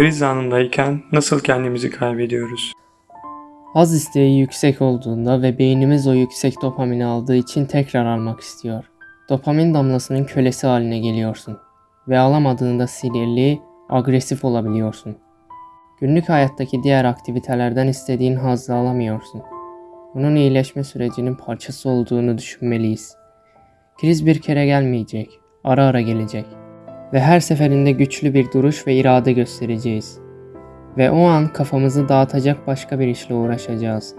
Kriz anındayken nasıl kendimizi kaybediyoruz? Haz isteği yüksek olduğunda ve beynimiz o yüksek dopamini aldığı için tekrar almak istiyor. Dopamin damlasının kölesi haline geliyorsun ve alamadığında sinirli, agresif olabiliyorsun. Günlük hayattaki diğer aktivitelerden istediğin hazzı alamıyorsun. Bunun iyileşme sürecinin parçası olduğunu düşünmeliyiz. Kriz bir kere gelmeyecek, ara ara gelecek ve her seferinde güçlü bir duruş ve irade göstereceğiz. Ve o an kafamızı dağıtacak başka bir işle uğraşacağız.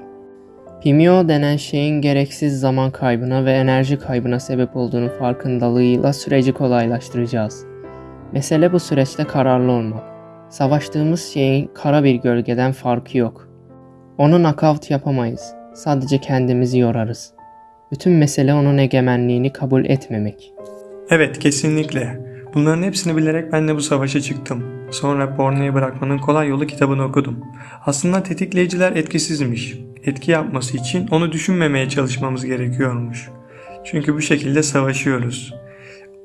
Pimio denen şeyin gereksiz zaman kaybına ve enerji kaybına sebep olduğunu farkındalığıyla süreci kolaylaştıracağız. Mesele bu süreçte kararlı olmak. Savaştığımız şeyin kara bir gölgeden farkı yok. Onu nakavt yapamayız. Sadece kendimizi yorarız. Bütün mesele onun egemenliğini kabul etmemek. Evet kesinlikle. Bunların hepsini bilerek ben de bu savaşa çıktım. Sonra pornoyu bırakmanın kolay yolu kitabını okudum. Aslında tetikleyiciler etkisizmiş. Etki yapması için onu düşünmemeye çalışmamız gerekiyormuş. Çünkü bu şekilde savaşıyoruz.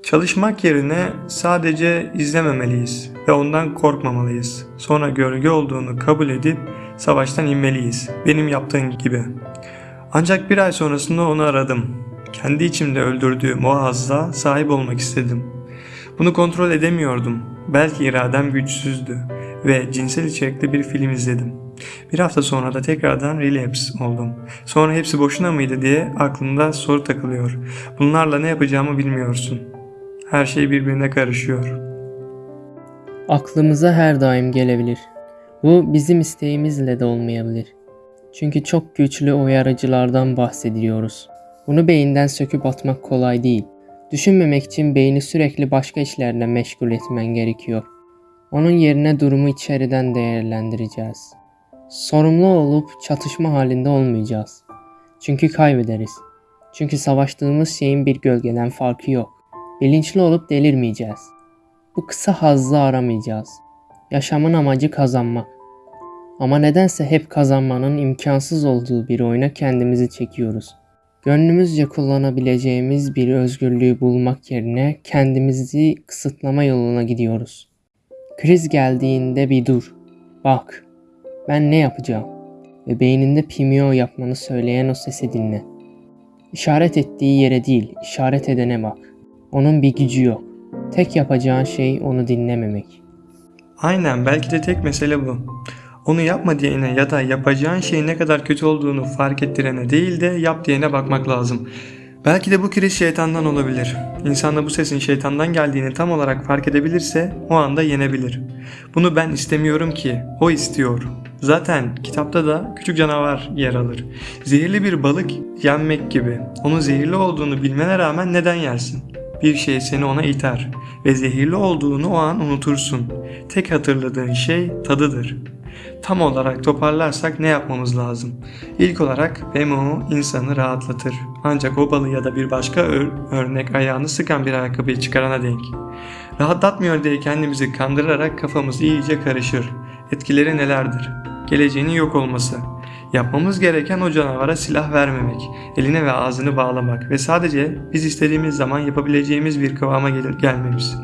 Çalışmak yerine sadece izlememeliyiz ve ondan korkmamalıyız. Sonra gölge olduğunu kabul edip savaştan inmeliyiz. Benim yaptığım gibi. Ancak bir ay sonrasında onu aradım. Kendi içimde öldürdüğüm o hazza sahip olmak istedim. Bunu kontrol edemiyordum. Belki iradem güçsüzdü ve cinsel içerikli bir film izledim. Bir hafta sonra da tekrardan relapse oldum. Sonra hepsi boşuna mıydı diye aklımda soru takılıyor. Bunlarla ne yapacağımı bilmiyorsun. Her şey birbirine karışıyor. Aklımıza her daim gelebilir. Bu bizim isteğimizle de olmayabilir. Çünkü çok güçlü uyarıcılardan bahsediyoruz. Bunu beyinden söküp atmak kolay değil. Düşünmemek için beyni sürekli başka işlerle meşgul etmen gerekiyor. Onun yerine durumu içeriden değerlendireceğiz. Sorumlu olup çatışma halinde olmayacağız. Çünkü kaybederiz. Çünkü savaştığımız şeyin bir gölgeden farkı yok. Bilinçli olup delirmeyeceğiz. Bu kısa hazzı aramayacağız. Yaşamın amacı kazanmak. Ama nedense hep kazanmanın imkansız olduğu bir oyuna kendimizi çekiyoruz. Gönlümüzce kullanabileceğimiz bir özgürlüğü bulmak yerine kendimizi kısıtlama yoluna gidiyoruz. Kriz geldiğinde bir dur. Bak. Ben ne yapacağım? Ve beyninde pimio yapmanı söyleyen o sesi dinle. İşaret ettiği yere değil, işaret edene bak. Onun bir gücü yok. Tek yapacağın şey onu dinlememek. Aynen belki de tek mesele bu. Onu yapma diyene ya da yapacağın şeyin ne kadar kötü olduğunu fark ettirene değil de yap diyene bakmak lazım. Belki de bu kriz şeytandan olabilir. İnsan da bu sesin şeytandan geldiğini tam olarak fark edebilirse o anda yenebilir. Bunu ben istemiyorum ki, o istiyor. Zaten kitapta da küçük canavar yer alır. Zehirli bir balık yenmek gibi. Onun zehirli olduğunu bilmene rağmen neden yersin? Bir şey seni ona iter ve zehirli olduğunu o an unutursun. Tek hatırladığın şey tadıdır. Tam olarak toparlarsak ne yapmamız lazım? İlk olarak BMO insanı rahatlatır. Ancak o balı ya da bir başka ör örnek ayağını sıkan bir ayakkabıyı çıkarana denk. Rahatlatmıyor diye kendimizi kandırarak kafamız iyice karışır. Etkileri nelerdir? Geleceğinin yok olması. Yapmamız gereken o canavara silah vermemek, eline ve ağzını bağlamak ve sadece biz istediğimiz zaman yapabileceğimiz bir kıvama gel gelmemiz.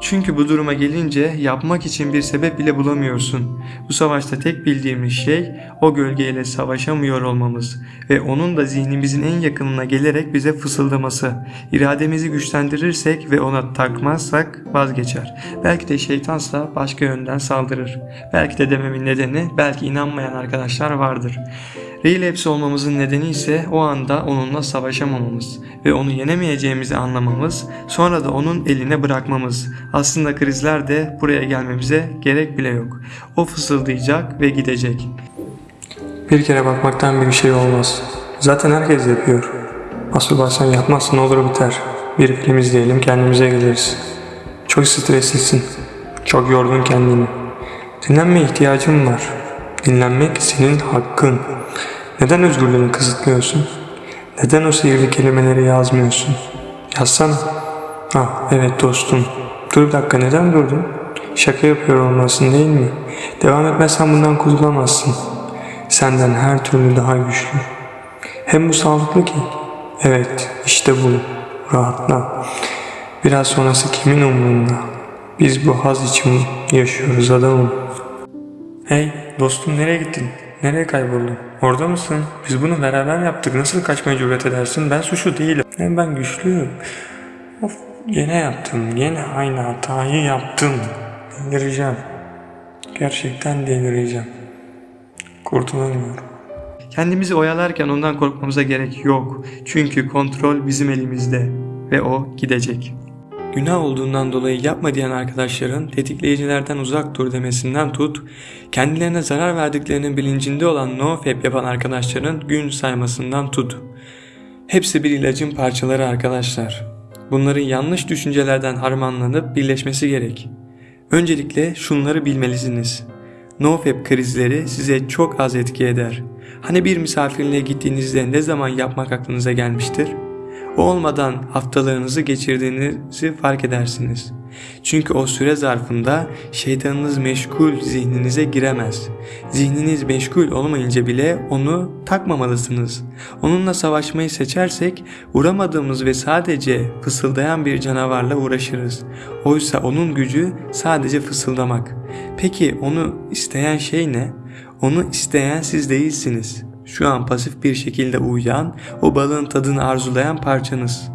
Çünkü bu duruma gelince yapmak için bir sebep bile bulamıyorsun. Bu savaşta tek bildiğimiz şey o gölgeyle savaşamıyor olmamız ve onun da zihnimizin en yakınına gelerek bize fısıldaması. İrademizi güçlendirirsek ve ona takmazsak vazgeçer. Belki de şeytansa başka yönden saldırır. Belki de dememin nedeni belki inanmayan arkadaşlar vardır. Relapse olmamızın nedeni ise o anda onunla savaşamamamız ve onu yenemeyeceğimizi anlamamız, sonra da onun eline bırakmamız. Aslında krizler de buraya gelmemize gerek bile yok. O fısıldayacak ve gidecek. Bir kere bakmaktan bir şey olmaz. Zaten herkes yapıyor. Asıl baştan yapmazsın olur biter. Bir film izleyelim kendimize geliriz. Çok streslisin. Çok yordun kendini. Dinlenme ihtiyacın var. Dinlenmek senin hakkın. Neden özgürlüğünü kısıtlıyorsun? Neden o sihirli kelimeleri yazmıyorsun? Yazsana. Ah evet dostum. Dur bir dakika neden durdun? Şaka yapıyor olmasın değil mi? Devam etmezsen bundan kurtulamazsın. Senden her türlü daha güçlü. Hem bu sağlıklı ki. Evet işte bu. Rahatla. Biraz sonrası kimin umurunda? Biz bu haz için yaşıyoruz adamım. Hey dostum nereye gittin? Nereye kayboldun? Orada mısın? Biz bunu beraber yaptık. Nasıl kaçmaya cüret edersin? Ben suçlu değilim. Hem ben güçlüyüm. Of gene yaptım. Gene aynı hatayı yaptım. Delireceğim. Gerçekten delireceğim. Kurtulamıyorum. Kendimizi oyalarken ondan korkmamıza gerek yok. Çünkü kontrol bizim elimizde ve o gidecek. Günah olduğundan dolayı yapma diyen arkadaşların tetikleyicilerden uzak dur demesinden tut, kendilerine zarar verdiklerinin bilincinde olan nofap yapan arkadaşların gün saymasından tut. Hepsi bir ilacın parçaları arkadaşlar. Bunların yanlış düşüncelerden harmanlanıp birleşmesi gerek. Öncelikle şunları bilmelisiniz. NoFap krizleri size çok az etki eder. Hani bir misafirliğe gittiğinizde ne zaman yapmak aklınıza gelmiştir? O olmadan haftalarınızı geçirdiğinizi fark edersiniz. Çünkü o süre zarfında şeytanınız meşgul zihninize giremez. Zihniniz meşgul olmayınca bile onu takmamalısınız. Onunla savaşmayı seçersek vuramadığımız ve sadece fısıldayan bir canavarla uğraşırız. Oysa onun gücü sadece fısıldamak. Peki onu isteyen şey ne? Onu isteyen siz değilsiniz. Şu an pasif bir şekilde uyuyan, o balığın tadını arzulayan parçanız.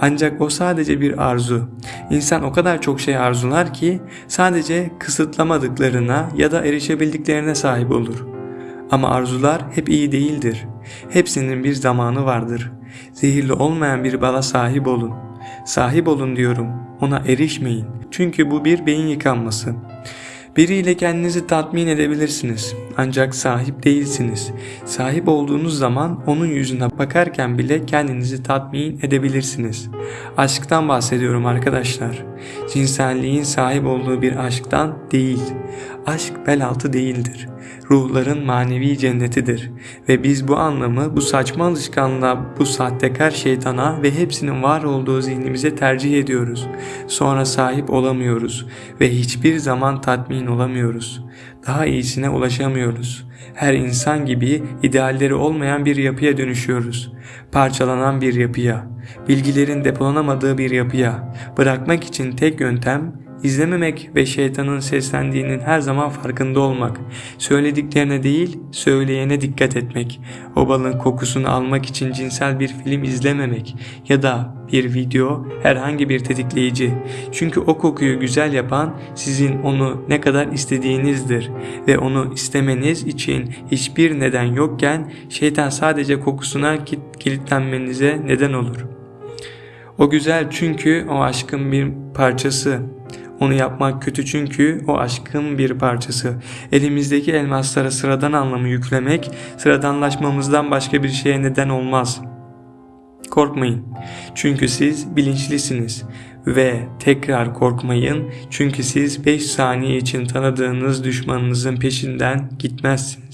Ancak o sadece bir arzu. İnsan o kadar çok şey arzular ki sadece kısıtlamadıklarına ya da erişebildiklerine sahip olur. Ama arzular hep iyi değildir. Hepsinin bir zamanı vardır. Zehirli olmayan bir bala sahip olun. Sahip olun diyorum. Ona erişmeyin. Çünkü bu bir beyin yıkanması. Biriyle kendinizi tatmin edebilirsiniz. Ancak sahip değilsiniz. Sahip olduğunuz zaman onun yüzüne bakarken bile kendinizi tatmin edebilirsiniz. Aşktan bahsediyorum arkadaşlar. Cinselliğin sahip olduğu bir aşktan değil. Aşk bel altı değildir. Ruhların manevi cennetidir. Ve biz bu anlamı bu saçma alışkanlığa, bu sahtekar şeytana ve hepsinin var olduğu zihnimize tercih ediyoruz. Sonra sahip olamıyoruz ve hiçbir zaman tatmin olamıyoruz. Daha iyisine ulaşamıyoruz. Her insan gibi idealleri olmayan bir yapıya dönüşüyoruz. Parçalanan bir yapıya, bilgilerin depolanamadığı bir yapıya. Bırakmak için tek yöntem İzlememek ve şeytanın seslendiğinin her zaman farkında olmak. Söylediklerine değil, söyleyene dikkat etmek. O balın kokusunu almak için cinsel bir film izlememek ya da bir video, herhangi bir tetikleyici. Çünkü o kokuyu güzel yapan sizin onu ne kadar istediğinizdir ve onu istemeniz için hiçbir neden yokken şeytan sadece kokusuna kilitlenmenize neden olur. O güzel çünkü o aşkın bir parçası. Onu yapmak kötü çünkü o aşkın bir parçası. Elimizdeki elmaslara sıradan anlamı yüklemek sıradanlaşmamızdan başka bir şeye neden olmaz. Korkmayın. Çünkü siz bilinçlisiniz ve tekrar korkmayın çünkü siz 5 saniye için tanıdığınız düşmanınızın peşinden gitmezsiniz.